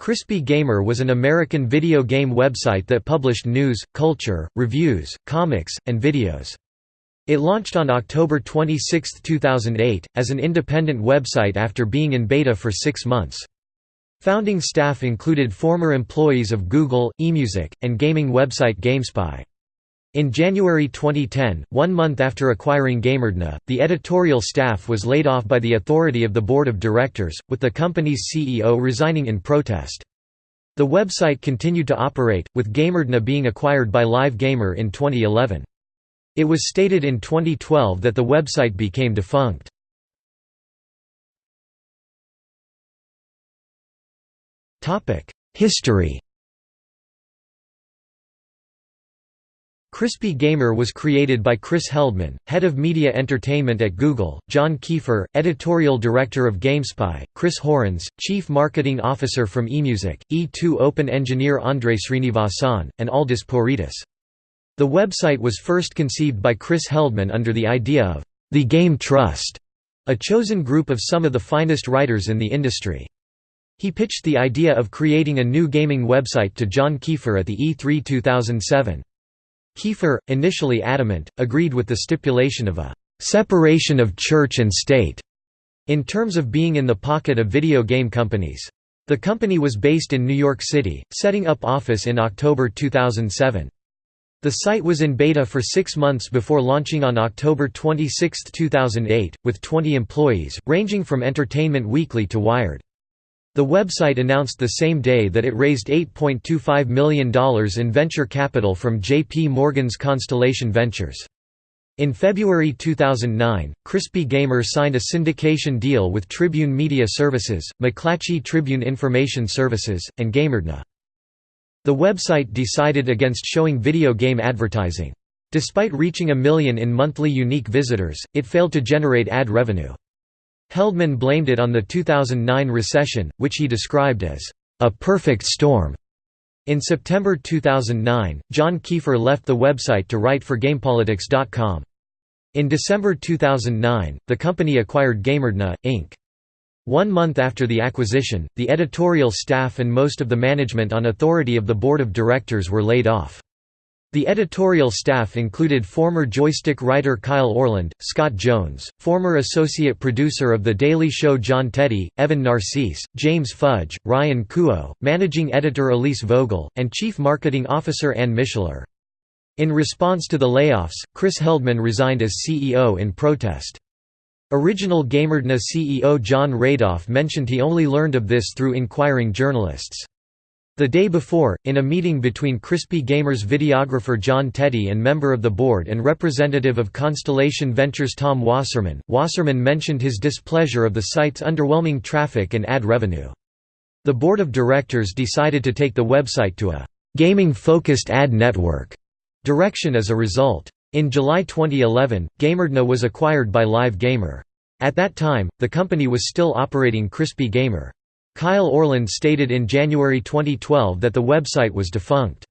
Crispy Gamer was an American video game website that published news, culture, reviews, comics, and videos. It launched on October 26, 2008, as an independent website after being in beta for six months. Founding staff included former employees of Google, eMusic, and gaming website GameSpy. In January 2010, one month after acquiring GamerDNA, the editorial staff was laid off by the authority of the board of directors, with the company's CEO resigning in protest. The website continued to operate, with GamerDNA being acquired by Live Gamer in 2011. It was stated in 2012 that the website became defunct. History Crispy Gamer was created by Chris Heldman, head of media entertainment at Google, John Keefer, editorial director of GameSpy, Chris Horins, chief marketing officer from eMusic, E2 Open engineer Andrei Srinivasan, and Aldis Pouridis. The website was first conceived by Chris Heldman under the idea of the Game Trust, a chosen group of some of the finest writers in the industry. He pitched the idea of creating a new gaming website to John Keefer at the E3 2007. Keefer, initially adamant, agreed with the stipulation of a «separation of church and state» in terms of being in the pocket of video game companies. The company was based in New York City, setting up office in October 2007. The site was in beta for six months before launching on October 26, 2008, with 20 employees, ranging from Entertainment Weekly to Wired. The website announced the same day that it raised $8.25 million in venture capital from J.P. Morgan's Constellation Ventures. In February 2009, Crispy Gamer signed a syndication deal with Tribune Media Services, McClatchy Tribune Information Services, and GamerDNA. The website decided against showing video game advertising. Despite reaching a million in monthly unique visitors, it failed to generate ad revenue. Heldman blamed it on the 2009 recession, which he described as, "...a perfect storm." In September 2009, John Keefer left the website to write for GamePolitics.com. In December 2009, the company acquired GamerDNA, Inc. One month after the acquisition, the editorial staff and most of the management on authority of the board of directors were laid off. The editorial staff included former Joystiq writer Kyle Orland, Scott Jones, former associate producer of The Daily Show John Teti, Evan Narcisse, James Fudge, Ryan Kuo, managing editor Elise Vogel, and chief marketing officer Ann Mishler. In response to the layoffs, Chris Heldman resigned as CEO in protest. Original GamerDNA CEO Jon Radoff mentioned he only learned of this through inquiring journalists. The day before, in a meeting between Crispy Gamer's videographer John Teti and member of the board and representative of Constellation Ventures Tom Wasserman, Wasserman mentioned his displeasure of the site's underwhelming traffic and ad revenue. The board of directors decided to take the website to a «gaming-focused ad network» direction as a result. In July 2011, GamerDNA was acquired by Live Gamer. At that time, the company was still operating Crispy Gamer. Kyle Orland stated in January 2012 that the website was defunct.